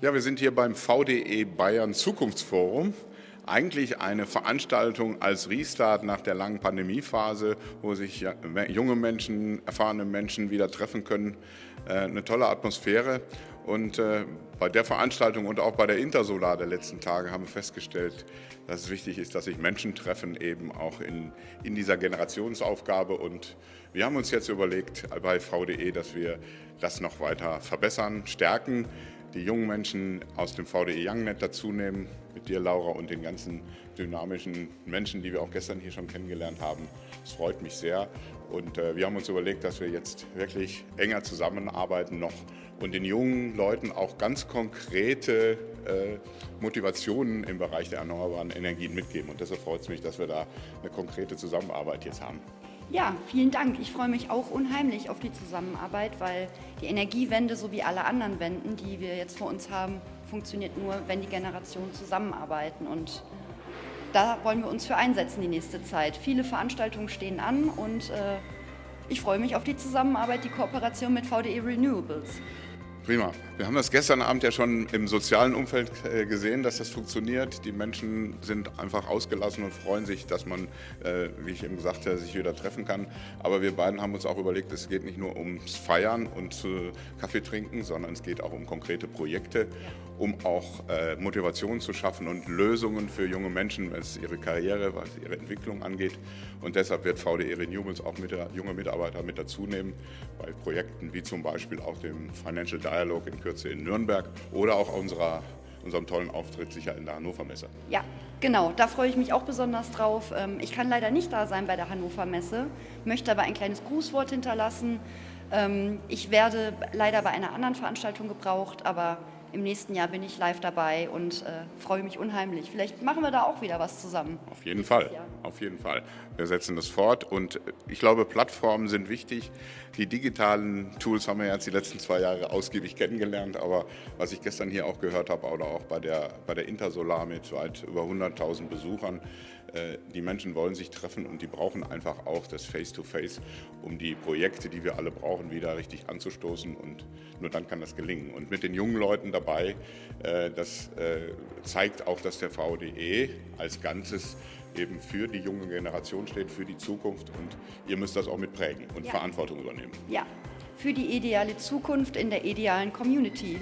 wir sind hier beim VDE Bayern Zukunftsforum. Eigentlich eine Veranstaltung als Restart nach der langen Pandemiephase, wo sich junge Menschen, erfahrene Menschen wieder treffen können. Äh, eine tolle Atmosphäre. Und äh, bei der Veranstaltung und auch bei der Intersolar der letzten Tage haben wir festgestellt, dass es wichtig ist, dass sich Menschen treffen, eben auch in, in dieser Generationsaufgabe. Und wir haben uns jetzt überlegt bei VDE, dass wir das noch weiter verbessern, stärken die jungen Menschen aus dem VDE YoungNet dazu nehmen, mit dir Laura und den ganzen dynamischen Menschen, die wir auch gestern hier schon kennengelernt haben. Es freut mich sehr und äh, wir haben uns überlegt, dass wir jetzt wirklich enger zusammenarbeiten noch und den jungen Leuten auch ganz konkrete äh, Motivationen im Bereich der erneuerbaren Energien mitgeben und deshalb freut es mich, dass wir da eine konkrete Zusammenarbeit jetzt haben. Ja, vielen Dank. Ich freue mich auch unheimlich auf die Zusammenarbeit, weil die Energiewende sowie alle anderen Wenden, die wir jetzt vor uns haben, funktioniert nur, wenn die Generationen zusammenarbeiten. Und da wollen wir uns für einsetzen die nächste Zeit. Viele Veranstaltungen stehen an und äh, ich freue mich auf die Zusammenarbeit, die Kooperation mit VDE Renewables. Prima. Wir haben das gestern Abend ja schon im sozialen Umfeld äh, gesehen, dass das funktioniert. Die Menschen sind einfach ausgelassen und freuen sich, dass man, äh, wie ich eben gesagt habe, sich wieder treffen kann. Aber wir beiden haben uns auch überlegt, es geht nicht nur ums Feiern und Kaffee trinken, sondern es geht auch um konkrete Projekte, um auch äh, Motivation zu schaffen und Lösungen für junge Menschen, was ihre Karriere, was ihre Entwicklung angeht. Und deshalb wird VDE Renewables auch mit junge Mitarbeiter mit dazu nehmen bei Projekten wie zum Beispiel auch dem Financial Dialogue Dialog in Kürze in Nürnberg oder auch unserer, unserem tollen Auftritt sicher in der Hannover Messe. Ja, genau, da freue ich mich auch besonders drauf. Ähm, ich kann leider nicht da sein bei der Hannover Messe, möchte aber ein kleines Grußwort hinterlassen. Ähm, ich werde leider bei einer anderen Veranstaltung gebraucht, aber im nächsten Jahr bin ich live dabei und äh, freue mich unheimlich. Vielleicht machen wir da auch wieder was zusammen. Auf jeden Fall, auf jeden Fall. Wir setzen das fort und ich glaube, Plattformen sind wichtig. Die digitalen Tools haben wir jetzt die letzten zwei Jahre ausgiebig kennengelernt, aber was ich gestern hier auch gehört habe oder auch bei der, bei der Intersolar mit weit über 100.000 Besuchern, äh, die Menschen wollen sich treffen und die brauchen einfach auch das Face-to-Face, -face, um die Projekte, die wir alle brauchen, wieder richtig anzustoßen und nur dann kann das gelingen. Und mit den jungen Leuten dabei, äh, das äh, zeigt auch, dass der VDE als Ganzes eben für die junge Generation steht, für die Zukunft und ihr müsst das auch mitprägen und ja. Verantwortung übernehmen. Ja, für die ideale Zukunft in der idealen Community.